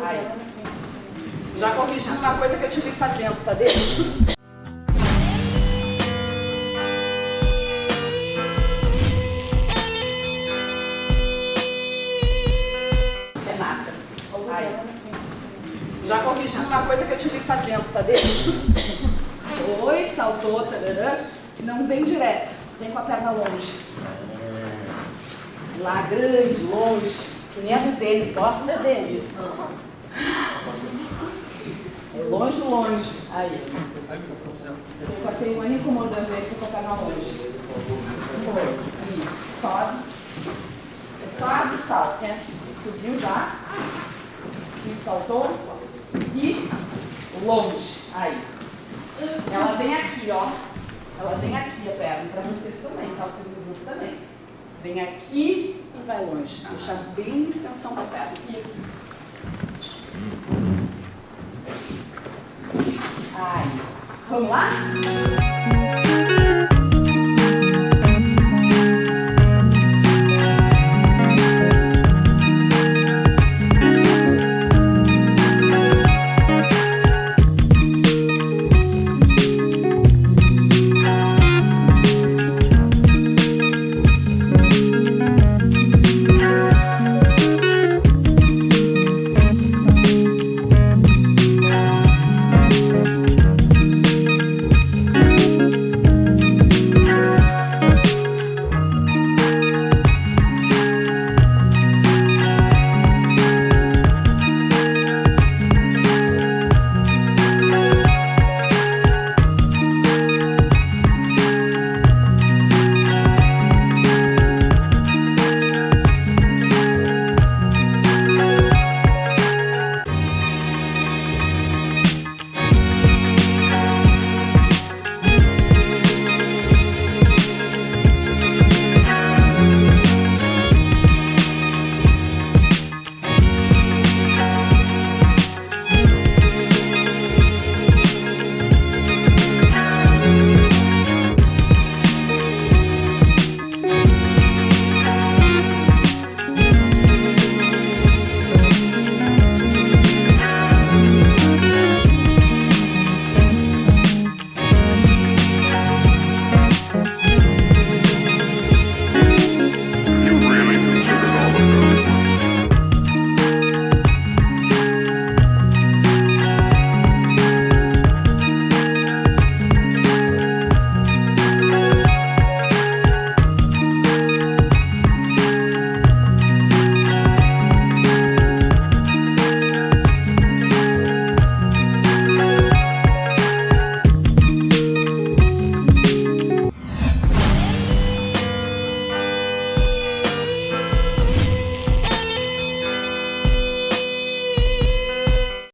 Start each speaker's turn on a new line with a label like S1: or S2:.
S1: Aí. Já corrigindo uma coisa que eu tive fazendo, tá dentro? Renata. Aí. Já corrigindo uma coisa que eu tive fazendo, tá dentro? Foi, saltou, tarará. Não vem direto, vem com a perna longe. Lá grande, longe, que nem a do Denis, gosta da Denis. É longe, longe. Aí. Eu passei um ano incomodando ele com a perna longe. Foi. Sobe. Só e salta, né? Subiu já. E saltou. E longe. Aí. Ela vem aqui, ó. Ela vem aqui a perna, para vocês também, tá? O segundo grupo também. Vem aqui e vai longe. Deixa bem a extensão da perna. Aqui. Aí. Vamos lá?